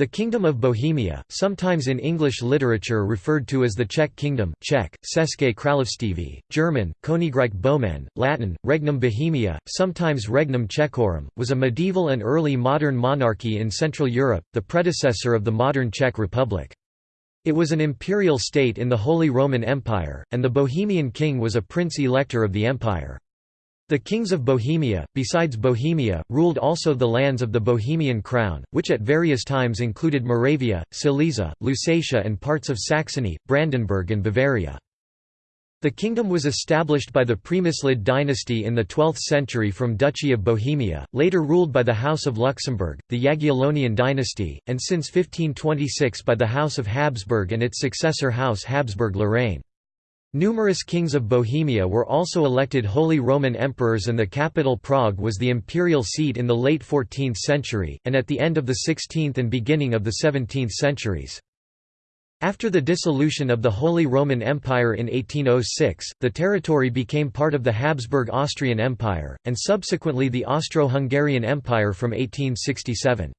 The Kingdom of Bohemia, sometimes in English literature referred to as the Czech Kingdom Czech, České království, German, Königreich Böhmen, Latin, Regnum Bohemia, sometimes Regnum Czechorum, was a medieval and early modern monarchy in Central Europe, the predecessor of the modern Czech Republic. It was an imperial state in the Holy Roman Empire, and the Bohemian king was a prince-elector of the empire. The kings of Bohemia, besides Bohemia, ruled also the lands of the Bohemian crown, which at various times included Moravia, Silesia, Lusatia and parts of Saxony, Brandenburg and Bavaria. The kingdom was established by the Premyslid dynasty in the 12th century from Duchy of Bohemia, later ruled by the House of Luxembourg, the Jagiellonian dynasty, and since 1526 by the House of Habsburg and its successor House Habsburg-Lorraine. Numerous kings of Bohemia were also elected Holy Roman Emperors and the capital Prague was the imperial seat in the late 14th century, and at the end of the 16th and beginning of the 17th centuries. After the dissolution of the Holy Roman Empire in 1806, the territory became part of the Habsburg Austrian Empire, and subsequently the Austro-Hungarian Empire from 1867.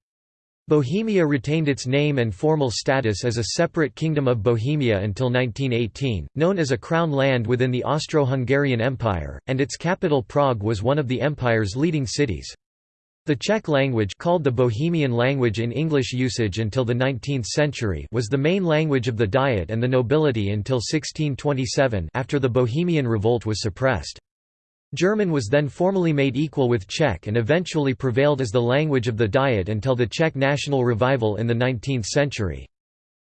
Bohemia retained its name and formal status as a separate Kingdom of Bohemia until 1918, known as a crown land within the Austro-Hungarian Empire, and its capital Prague was one of the empire's leading cities. The Czech language called the Bohemian language in English usage until the 19th century was the main language of the Diet and the nobility until 1627 after the Bohemian Revolt was suppressed. German was then formally made equal with Czech and eventually prevailed as the language of the Diet until the Czech national revival in the 19th century.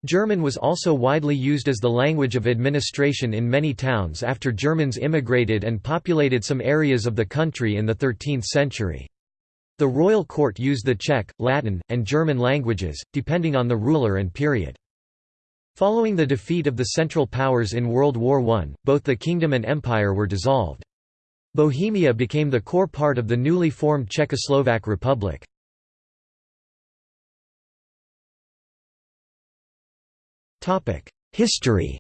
German was also widely used as the language of administration in many towns after Germans immigrated and populated some areas of the country in the 13th century. The royal court used the Czech, Latin, and German languages, depending on the ruler and period. Following the defeat of the Central Powers in World War I, both the kingdom and empire were dissolved. Bohemia became the core part of the newly formed Czechoslovak Republic. History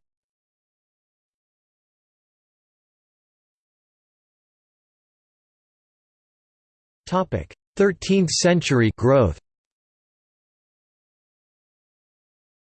13th century growth.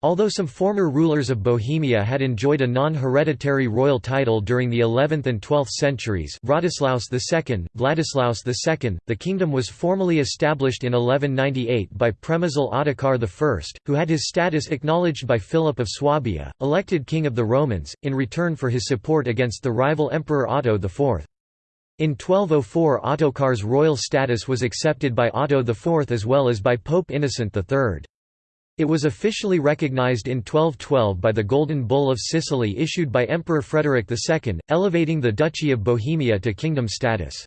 Although some former rulers of Bohemia had enjoyed a non-hereditary royal title during the 11th and 12th centuries Vladislaus II, Vladislaus II, the kingdom was formally established in 1198 by Přemysl Ottokar I, who had his status acknowledged by Philip of Swabia, elected king of the Romans, in return for his support against the rival Emperor Otto IV. In 1204 Ottokar's royal status was accepted by Otto IV as well as by Pope Innocent III. It was officially recognized in 1212 by the Golden Bull of Sicily issued by Emperor Frederick II, elevating the Duchy of Bohemia to kingdom status.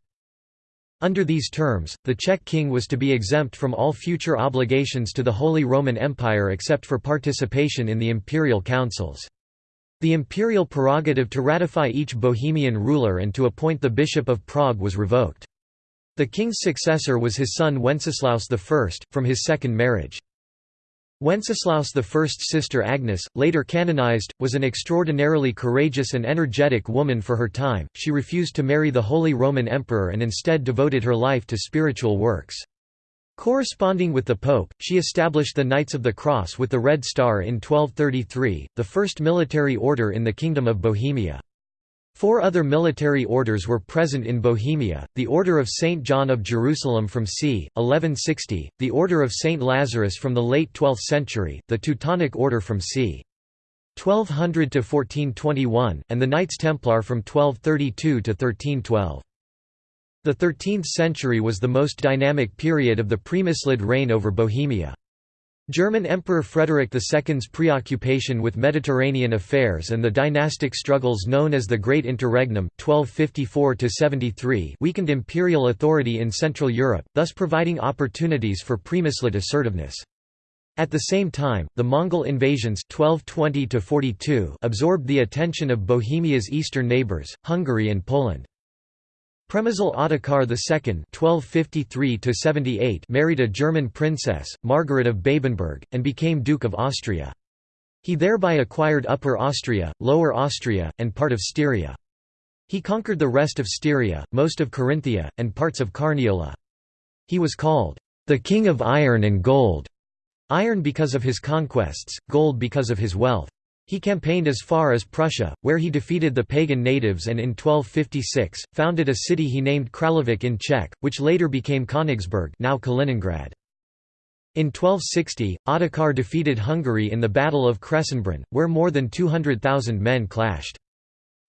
Under these terms, the Czech king was to be exempt from all future obligations to the Holy Roman Empire except for participation in the imperial councils. The imperial prerogative to ratify each Bohemian ruler and to appoint the Bishop of Prague was revoked. The king's successor was his son Wenceslaus I, from his second marriage. Wenceslaus I's sister Agnes, later canonized, was an extraordinarily courageous and energetic woman for her time. She refused to marry the Holy Roman Emperor and instead devoted her life to spiritual works. Corresponding with the Pope, she established the Knights of the Cross with the Red Star in 1233, the first military order in the Kingdom of Bohemia. Four other military orders were present in Bohemia, the Order of St. John of Jerusalem from c. 1160, the Order of St. Lazarus from the late 12th century, the Teutonic Order from c. 1200 to 1421, and the Knights Templar from 1232 to 1312. The 13th century was the most dynamic period of the Premyslid reign over Bohemia. German Emperor Frederick II's preoccupation with Mediterranean affairs and the dynastic struggles known as the Great Interregnum 1254 weakened imperial authority in Central Europe, thus providing opportunities for Premyslid assertiveness. At the same time, the Mongol invasions 1220 absorbed the attention of Bohemia's eastern neighbours, Hungary and Poland. Přemysl Ottokar II (1253–78) married a German princess, Margaret of Babenberg, and became Duke of Austria. He thereby acquired Upper Austria, Lower Austria, and part of Styria. He conquered the rest of Styria, most of Carinthia, and parts of Carniola. He was called, "...the King of Iron and Gold", iron because of his conquests, gold because of his wealth. He campaigned as far as Prussia, where he defeated the pagan natives and in 1256, founded a city he named Královec in Czech, which later became Königsberg now Kaliningrad. In 1260, Ottokar defeated Hungary in the Battle of Kressenbrunn, where more than 200,000 men clashed.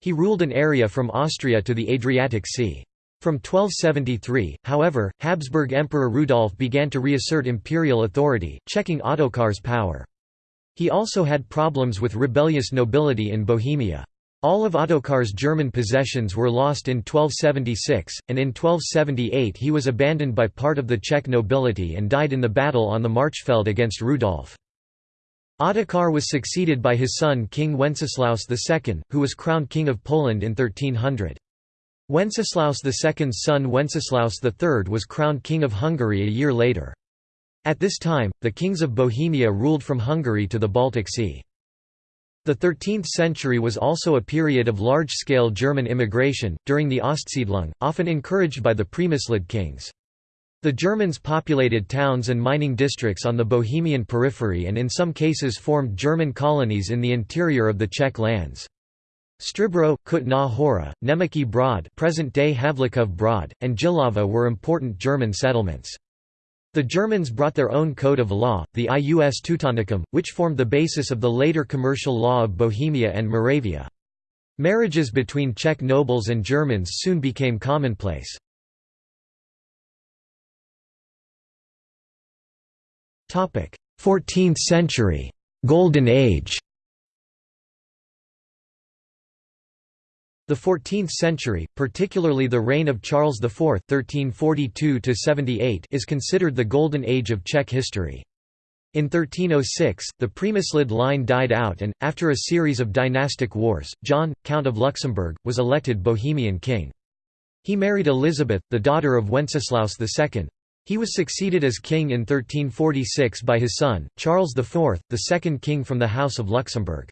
He ruled an area from Austria to the Adriatic Sea. From 1273, however, Habsburg Emperor Rudolf began to reassert imperial authority, checking Ottokar's power. He also had problems with rebellious nobility in Bohemia. All of Ottokar's German possessions were lost in 1276, and in 1278 he was abandoned by part of the Czech nobility and died in the battle on the Marchfeld against Rudolf. Ottokar was succeeded by his son King Wenceslaus II, who was crowned King of Poland in 1300. Wenceslaus II's son Wenceslaus III was crowned King of Hungary a year later. At this time, the kings of Bohemia ruled from Hungary to the Baltic Sea. The 13th century was also a period of large-scale German immigration, during the Ostsiedlung, often encouraged by the Premyslid kings. The Germans populated towns and mining districts on the Bohemian periphery and in some cases formed German colonies in the interior of the Czech lands. Stříbro, Kutná Hora, Německý Brod present-day Havlíčkův Brod, and Jihlava were important German settlements. The Germans brought their own code of law, the Ius Teutonicum, which formed the basis of the later commercial law of Bohemia and Moravia. Marriages between Czech nobles and Germans soon became commonplace. Topic: 14th century, Golden Age. The 14th century, particularly the reign of Charles IV (1342–78), is considered the golden age of Czech history. In 1306, the Premyslid line died out and, after a series of dynastic wars, John, Count of Luxembourg, was elected Bohemian king. He married Elizabeth, the daughter of Wenceslaus II. He was succeeded as king in 1346 by his son, Charles IV, the second king from the House of Luxembourg.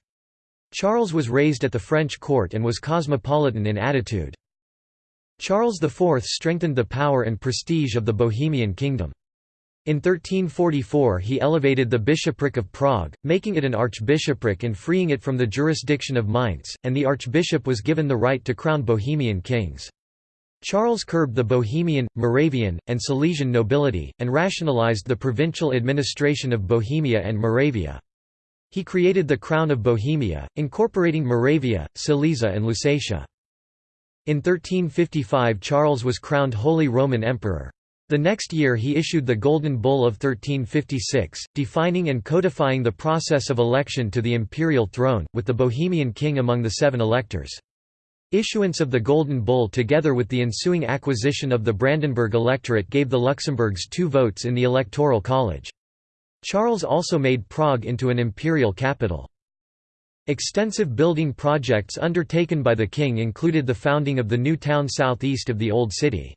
Charles was raised at the French court and was cosmopolitan in attitude. Charles IV strengthened the power and prestige of the Bohemian kingdom. In 1344 he elevated the bishopric of Prague, making it an archbishopric and freeing it from the jurisdiction of Mainz, and the archbishop was given the right to crown Bohemian kings. Charles curbed the Bohemian, Moravian, and Silesian nobility, and rationalized the provincial administration of Bohemia and Moravia. He created the Crown of Bohemia, incorporating Moravia, Silesia and Lusatia. In 1355 Charles was crowned Holy Roman Emperor. The next year he issued the Golden Bull of 1356, defining and codifying the process of election to the imperial throne, with the Bohemian king among the seven electors. Issuance of the Golden Bull together with the ensuing acquisition of the Brandenburg electorate gave the Luxembourgs two votes in the Electoral College. Charles also made Prague into an imperial capital. Extensive building projects undertaken by the king included the founding of the new town southeast of the Old City.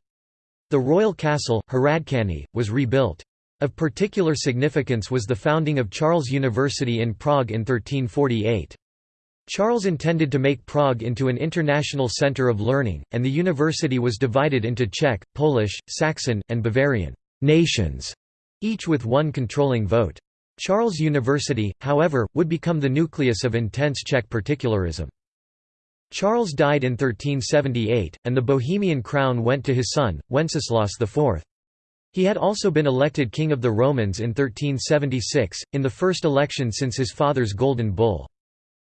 The royal castle, Hradčany, was rebuilt. Of particular significance was the founding of Charles University in Prague in 1348. Charles intended to make Prague into an international center of learning, and the university was divided into Czech, Polish, Saxon, and Bavarian nations each with one controlling vote. Charles University, however, would become the nucleus of intense Czech particularism. Charles died in 1378, and the Bohemian crown went to his son, Wenceslaus IV. He had also been elected King of the Romans in 1376, in the first election since his father's Golden Bull.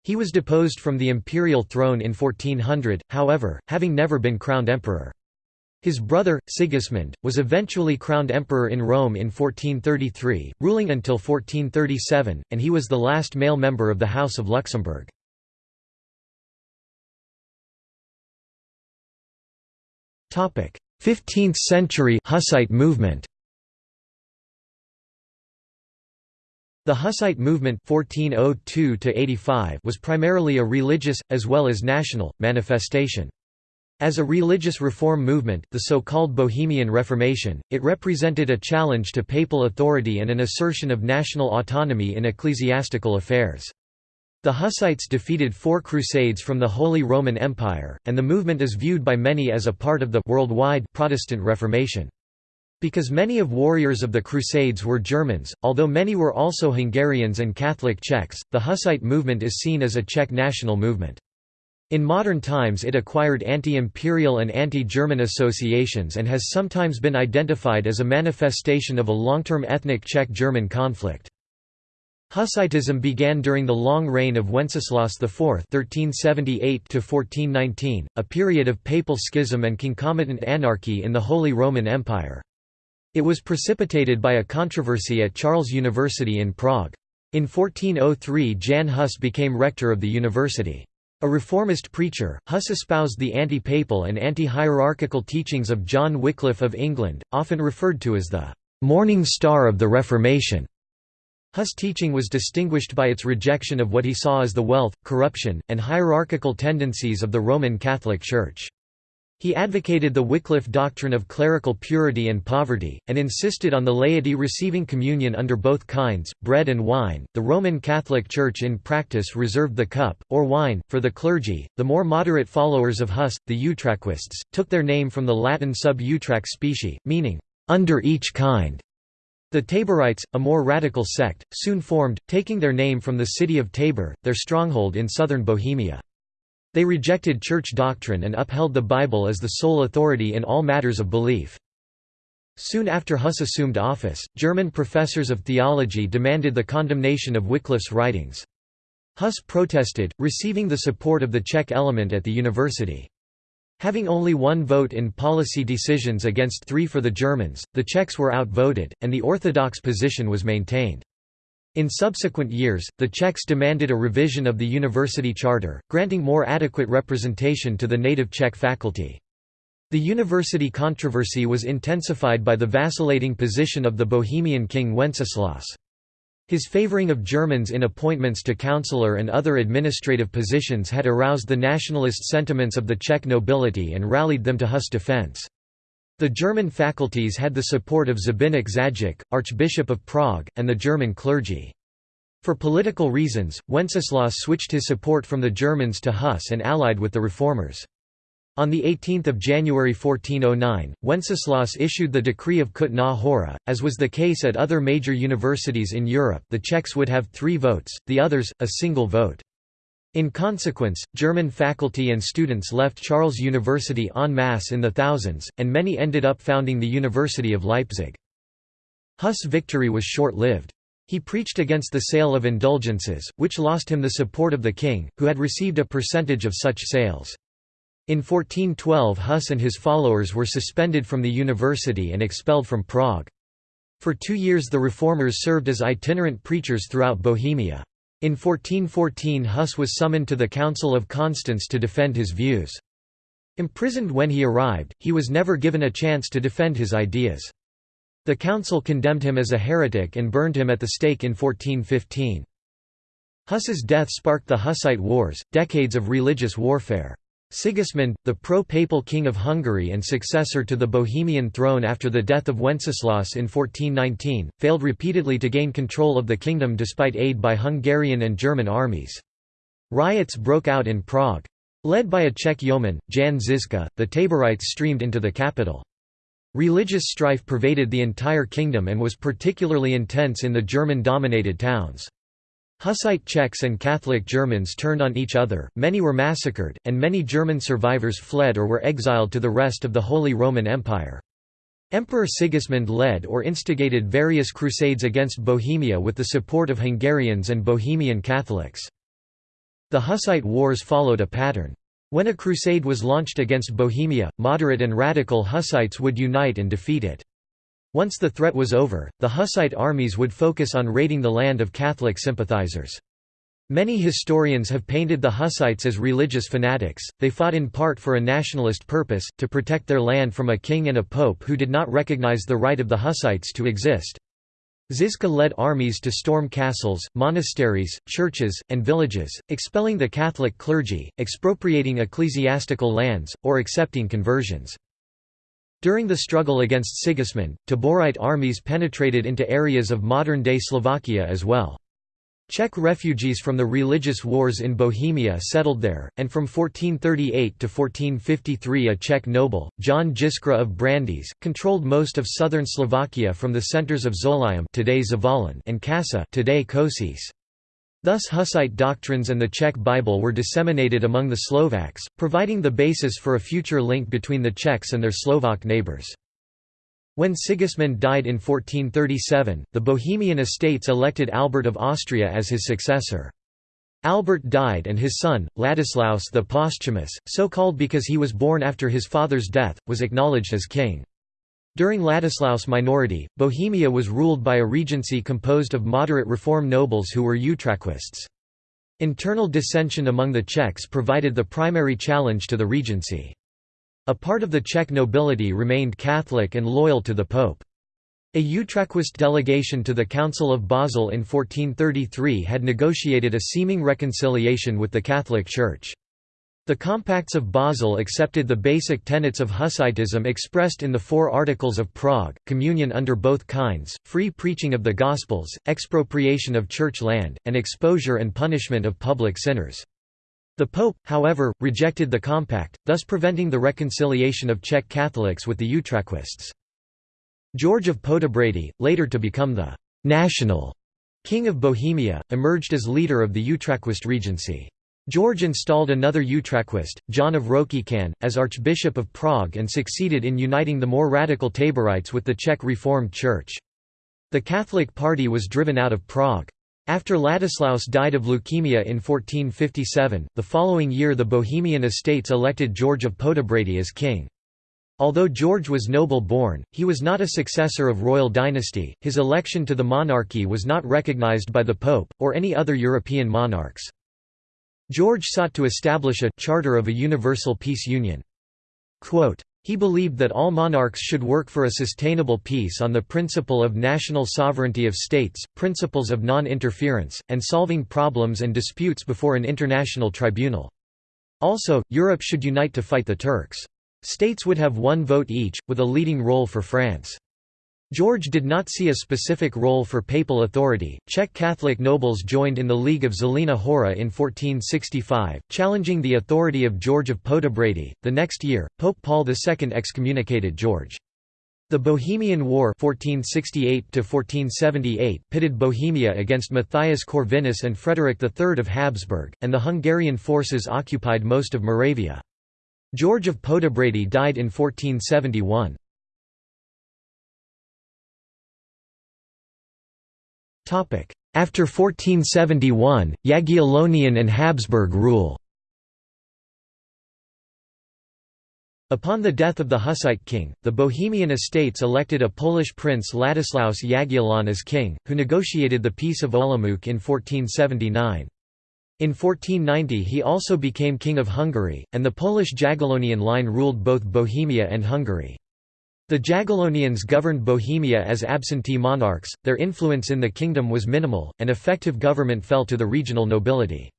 He was deposed from the imperial throne in 1400, however, having never been crowned emperor. His brother, Sigismund, was eventually crowned emperor in Rome in 1433, ruling until 1437, and he was the last male member of the House of Luxembourg. Topic: 15th century Hussite movement. The Hussite movement 1402 was primarily a religious, as well as national, manifestation. As a religious reform movement, the so-called Bohemian Reformation, it represented a challenge to papal authority and an assertion of national autonomy in ecclesiastical affairs. The Hussites defeated four crusades from the Holy Roman Empire, and the movement is viewed by many as a part of the worldwide Protestant Reformation. Because many of warriors of the Crusades were Germans, although many were also Hungarians and Catholic Czechs, the Hussite movement is seen as a Czech national movement. In modern times it acquired anti-imperial and anti-German associations and has sometimes been identified as a manifestation of a long-term ethnic Czech-German conflict. Hussitism began during the long reign of Wenceslaus IV (1378–1419), a period of papal schism and concomitant anarchy in the Holy Roman Empire. It was precipitated by a controversy at Charles University in Prague. In 1403 Jan Hus became rector of the university. A reformist preacher, Huss espoused the anti-papal and anti-hierarchical teachings of John Wycliffe of England, often referred to as the «morning star of the Reformation». Huss' teaching was distinguished by its rejection of what he saw as the wealth, corruption, and hierarchical tendencies of the Roman Catholic Church. He advocated the Wycliffe doctrine of clerical purity and poverty, and insisted on the laity receiving communion under both kinds, bread and wine. The Roman Catholic Church in practice reserved the cup, or wine, for the clergy. The more moderate followers of Huss, the Utraquists, took their name from the Latin sub utraque specie, meaning, under each kind. The Taborites, a more radical sect, soon formed, taking their name from the city of Tabor, their stronghold in southern Bohemia. They rejected church doctrine and upheld the Bible as the sole authority in all matters of belief. Soon after Huss assumed office, German professors of theology demanded the condemnation of Wycliffe's writings. Huss protested, receiving the support of the Czech element at the university. Having only one vote in policy decisions against three for the Germans, the Czechs were outvoted, and the orthodox position was maintained. In subsequent years, the Czechs demanded a revision of the university charter, granting more adequate representation to the native Czech faculty. The university controversy was intensified by the vacillating position of the Bohemian king Wenceslaus. His favoring of Germans in appointments to councillor and other administrative positions had aroused the nationalist sentiments of the Czech nobility and rallied them to Huss' defence. The German faculties had the support of Zbyněk Zajíc, Archbishop of Prague, and the German clergy. For political reasons, Wenceslaus switched his support from the Germans to Huss and allied with the reformers. On 18 January 1409, Wenceslaus issued the decree of Kutná Hora. As was the case at other major universities in Europe, the Czechs would have three votes, the others, a single vote. In consequence, German faculty and students left Charles University en masse in the thousands, and many ended up founding the University of Leipzig. Huss' victory was short-lived. He preached against the sale of indulgences, which lost him the support of the king, who had received a percentage of such sales. In 1412 Huss and his followers were suspended from the university and expelled from Prague. For two years the reformers served as itinerant preachers throughout Bohemia. In 1414 Huss was summoned to the Council of Constance to defend his views. Imprisoned when he arrived, he was never given a chance to defend his ideas. The council condemned him as a heretic and burned him at the stake in 1415. Huss's death sparked the Hussite Wars, decades of religious warfare. Sigismund, the pro-papal king of Hungary and successor to the Bohemian throne after the death of Wenceslaus in 1419, failed repeatedly to gain control of the kingdom despite aid by Hungarian and German armies. Riots broke out in Prague. Led by a Czech yeoman, Jan Žižka, the Taborites streamed into the capital. Religious strife pervaded the entire kingdom and was particularly intense in the German-dominated towns. Hussite Czechs and Catholic Germans turned on each other, many were massacred, and many German survivors fled or were exiled to the rest of the Holy Roman Empire. Emperor Sigismund led or instigated various crusades against Bohemia with the support of Hungarians and Bohemian Catholics. The Hussite Wars followed a pattern. When a crusade was launched against Bohemia, moderate and radical Hussites would unite and defeat it. Once the threat was over, the Hussite armies would focus on raiding the land of Catholic sympathizers. Many historians have painted the Hussites as religious fanatics, they fought in part for a nationalist purpose, to protect their land from a king and a pope who did not recognize the right of the Hussites to exist. Žižka led armies to storm castles, monasteries, churches, and villages, expelling the Catholic clergy, expropriating ecclesiastical lands, or accepting conversions. During the struggle against Sigismund, Taborite armies penetrated into areas of modern-day Slovakia as well. Czech refugees from the religious wars in Bohemia settled there, and from 1438 to 1453 a Czech noble, John Jiskra of Brandýs, controlled most of southern Slovakia from the centers of Zólyom today Zvolen and Kassa today Kosice. Thus Hussite doctrines and the Czech Bible were disseminated among the Slovaks, providing the basis for a future link between the Czechs and their Slovak neighbors. When Sigismund died in 1437, the Bohemian estates elected Albert of Austria as his successor. Albert died and his son, Ladislaus the Posthumous, so called because he was born after his father's death, was acknowledged as king. During Ladislaus' minority, Bohemia was ruled by a regency composed of moderate reform nobles who were Utraquists. Internal dissension among the Czechs provided the primary challenge to the regency. A part of the Czech nobility remained Catholic and loyal to the Pope. A Utraquist delegation to the Council of Basel in 1433 had negotiated a seeming reconciliation with the Catholic Church. The Compacts of Basel accepted the basic tenets of Hussitism expressed in the Four Articles of Prague, communion under both kinds, free preaching of the Gospels, expropriation of church land, and exposure and punishment of public sinners. The Pope, however, rejected the compact, thus preventing the reconciliation of Czech Catholics with the Utraquists. George of Poděbrady, later to become the «national» king of Bohemia, emerged as leader of the Utraquist regency. George installed another Utraquist, John of Rokycan, as Archbishop of Prague and succeeded in uniting the more radical Taborites with the Czech Reformed Church. The Catholic party was driven out of Prague. After Ladislaus died of leukemia in 1457, the following year the Bohemian estates elected George of Poděbrady as king. Although George was noble-born, he was not a successor of royal dynasty, his election to the monarchy was not recognized by the Pope, or any other European monarchs. George sought to establish a «charter of a universal peace union». Quote, he believed that all monarchs should work for a sustainable peace on the principle of national sovereignty of states, principles of non-interference, and solving problems and disputes before an international tribunal. Also, Europe should unite to fight the Turks. States would have one vote each, with a leading role for France. George did not see a specific role for papal authority. Czech Catholic nobles joined in the League of Zelená Hora in 1465, challenging the authority of George of Poděbrady. The next year, Pope Paul II excommunicated George. The Bohemian War 1468 pitted Bohemia against Matthias Corvinus and Frederick III of Habsburg, and the Hungarian forces occupied most of Moravia. George of Poděbrady died in 1471. After 1471, Jagiellonian and Habsburg rule Upon the death of the Hussite king, the Bohemian estates elected a Polish prince Ladislaus Jagiellon as king, who negotiated the Peace of Olomouc in 1479. In 1490 he also became King of Hungary, and the Polish Jagiellonian line ruled both Bohemia and Hungary. The Jagiellonians governed Bohemia as absentee monarchs, their influence in the kingdom was minimal, and effective government fell to the regional nobility.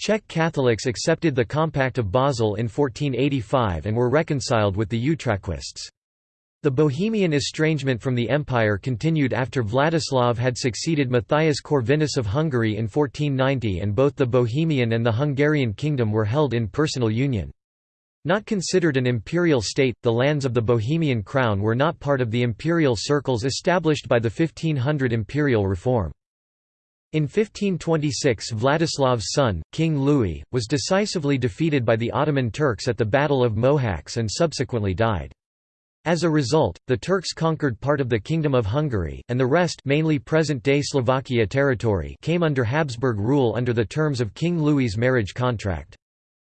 Czech Catholics accepted the Compact of Basel in 1485 and were reconciled with the Utraquists. The Bohemian estrangement from the empire continued after Vladislav had succeeded Matthias Corvinus of Hungary in 1490 and both the Bohemian and the Hungarian kingdom were held in personal union. Not considered an imperial state, the lands of the Bohemian crown were not part of the imperial circles established by the 1500 imperial reform. In 1526 Vladislav's son, King Louis, was decisively defeated by the Ottoman Turks at the Battle of Mohacs and subsequently died. As a result, the Turks conquered part of the Kingdom of Hungary, and the rest mainly present-day Slovakia territory came under Habsburg rule under the terms of King Louis's marriage contract.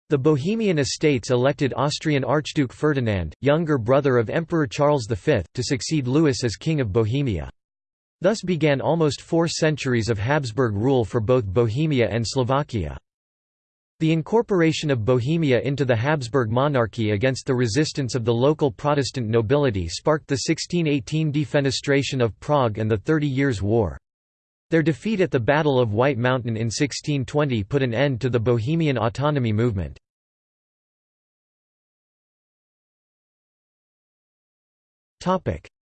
The Bohemian estates elected Austrian Archduke Ferdinand, younger brother of Emperor Charles V, to succeed Louis as King of Bohemia. Thus began almost four centuries of Habsburg rule for both Bohemia and Slovakia. The incorporation of Bohemia into the Habsburg monarchy against the resistance of the local Protestant nobility sparked the 1618 defenestration of Prague and the Thirty Years' War. Their defeat at the Battle of White Mountain in 1620 put an end to the Bohemian autonomy movement.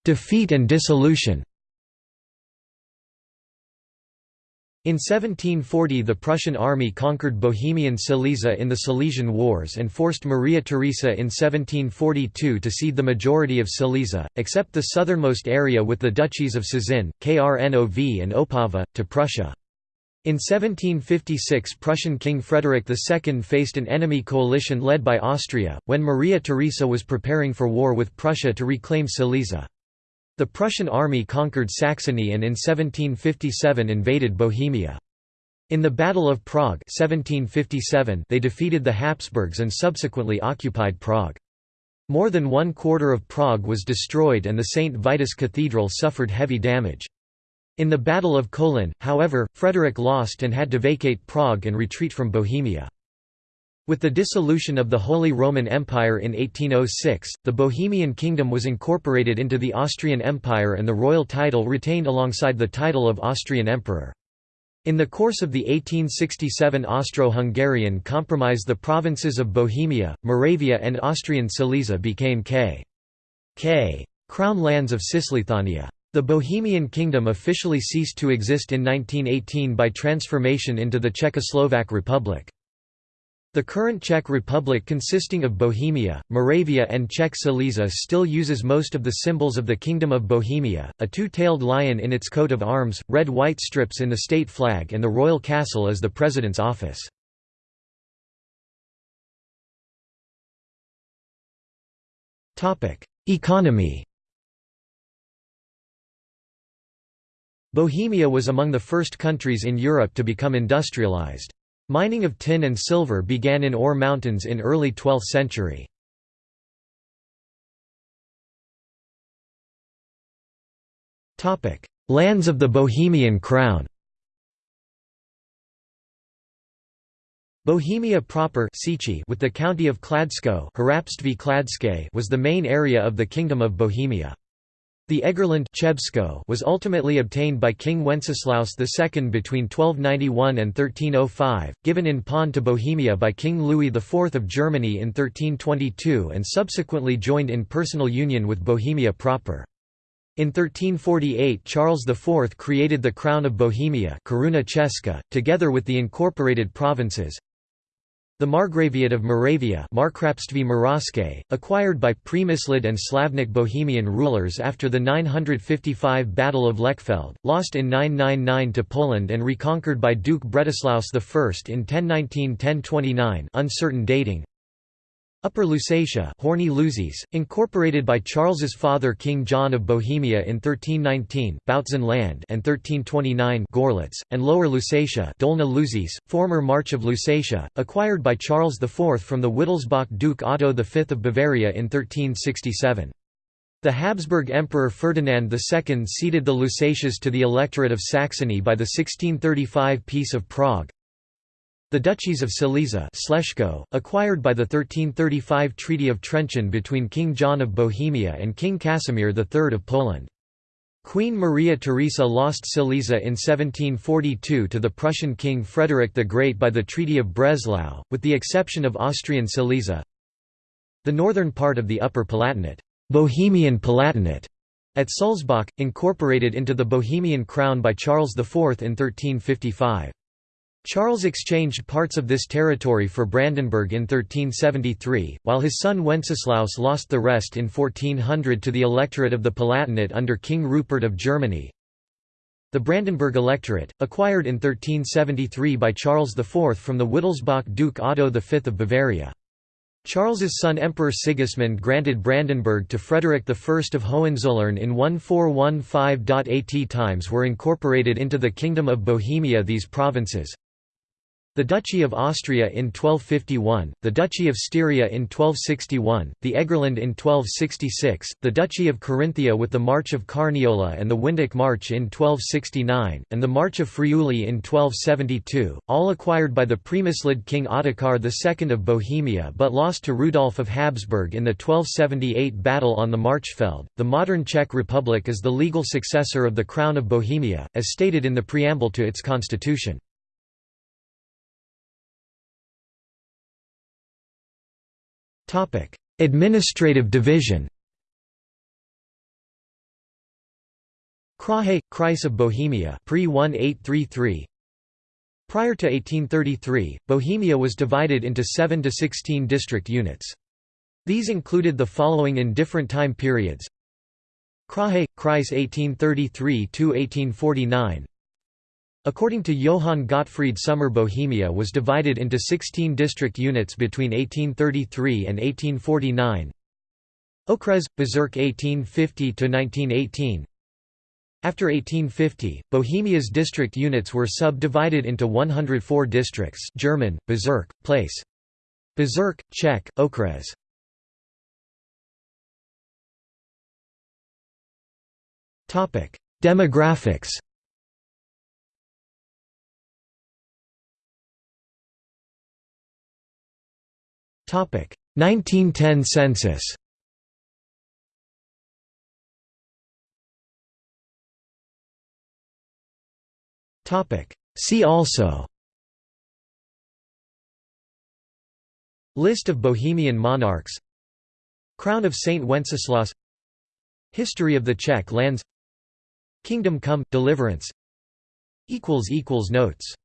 Defeat and dissolution In 1740 the Prussian army conquered Bohemian Silesia in the Silesian Wars and forced Maria Theresa in 1742 to cede the majority of Silesia, except the southernmost area with the duchies of Cieszyn, Krnov and Opava, to Prussia. In 1756 Prussian King Frederick II faced an enemy coalition led by Austria, when Maria Theresa was preparing for war with Prussia to reclaim Silesia. The Prussian army conquered Saxony and in 1757 invaded Bohemia. In the Battle of Prague 1757 they defeated the Habsburgs and subsequently occupied Prague. More than one quarter of Prague was destroyed and the St. Vitus Cathedral suffered heavy damage. In the Battle of Kolin, however, Frederick lost and had to vacate Prague and retreat from Bohemia. With the dissolution of the Holy Roman Empire in 1806, the Bohemian Kingdom was incorporated into the Austrian Empire and the royal title retained alongside the title of Austrian Emperor. In the course of the 1867 Austro-Hungarian Compromise the provinces of Bohemia, Moravia and Austrian Silesia became K. K. Crown lands of Cisleithania. The Bohemian Kingdom officially ceased to exist in 1918 by transformation into the Czechoslovak Republic. The current Czech Republic consisting of Bohemia, Moravia and Czech Silesia still uses most of the symbols of the Kingdom of Bohemia, a two-tailed lion in its coat of arms, red-white strips in the state flag and the royal castle as the president's office. Economy Bohemia was among the first countries in Europe to become industrialized. Mining of tin and silver began in Ore Mountains in early 12th century. Lands of the Bohemian Crown Bohemia proper with the county of Kladsko was the main area of the Kingdom of Bohemia. The Egerland was ultimately obtained by King Wenceslaus II between 1291 and 1305, given in pawn to Bohemia by King Louis IV of Germany in 1322 and subsequently joined in personal union with Bohemia proper. In 1348 Charles IV created the Crown of Bohemia together with the incorporated provinces, the Margraviate of Moravia acquired by Přemyslid and Slavnik Bohemian rulers after the 955 Battle of Lechfeld, lost in 999 to Poland and reconquered by Duke Bretislaus I in 1019–1029 uncertain dating, Upper Lusatia Horní Lužice, incorporated by Charles's father King John of Bohemia in 1319 Bautzen land and 1329 Gorlitz, and Lower Lusatia Dolna Lužice, former March of Lusatia, acquired by Charles IV from the Wittelsbach Duke Otto V of Bavaria in 1367. The Habsburg Emperor Ferdinand II ceded the Lusatias to the Electorate of Saxony by the 1635 Peace of Prague, the Duchies of Silesia acquired by the 1335 Treaty of Trenčín between King John of Bohemia and King Casimir III of Poland. Queen Maria Theresa lost Silesia in 1742 to the Prussian King Frederick the Great by the Treaty of Breslau, with the exception of Austrian Silesia. The northern part of the Upper Palatinate, Bohemian Palatinate, at Sulzbach, incorporated into the Bohemian crown by Charles IV in 1355. Charles exchanged parts of this territory for Brandenburg in 1373, while his son Wenceslaus lost the rest in 1400 to the electorate of the Palatinate under King Rupert of Germany. The Brandenburg electorate, acquired in 1373 by Charles IV from the Wittelsbach Duke Otto V of Bavaria. Charles's son Emperor Sigismund granted Brandenburg to Frederick I of Hohenzollern in 1415. At times were incorporated into the Kingdom of Bohemia these provinces the Duchy of Austria in 1251, the Duchy of Styria in 1261, the Egerland in 1266, the Duchy of Carinthia with the March of Carniola and the Windic March in 1269, and the March of Friuli in 1272, all acquired by the Přemyslid King Ottokar II of Bohemia but lost to Rudolf of Habsburg in the 1278 Battle on the Marchfeld. The modern Czech Republic is the legal successor of the Crown of Bohemia, as stated in the preamble to its constitution. Topic: Administrative division. Kraje, Kreis of Bohemia, pre 1833. Prior to 1833, Bohemia was divided into 7 to 16 district units. These included the following in different time periods Kraje, Kreis 1833–1849 According to Johann Gottfried Sommer Bohemia was divided into 16 district units between 1833 and 1849 Okres, Bezirk 1850–1918 After 1850, Bohemia's district units were subdivided into 104 districts German, Bezirk, Place. Bezirk, Czech, Okres. Demographics 1910 census. See also. List of Bohemian monarchs. Crown of Saint Wenceslaus History of the Czech lands. Kingdom come, deliverance. Notes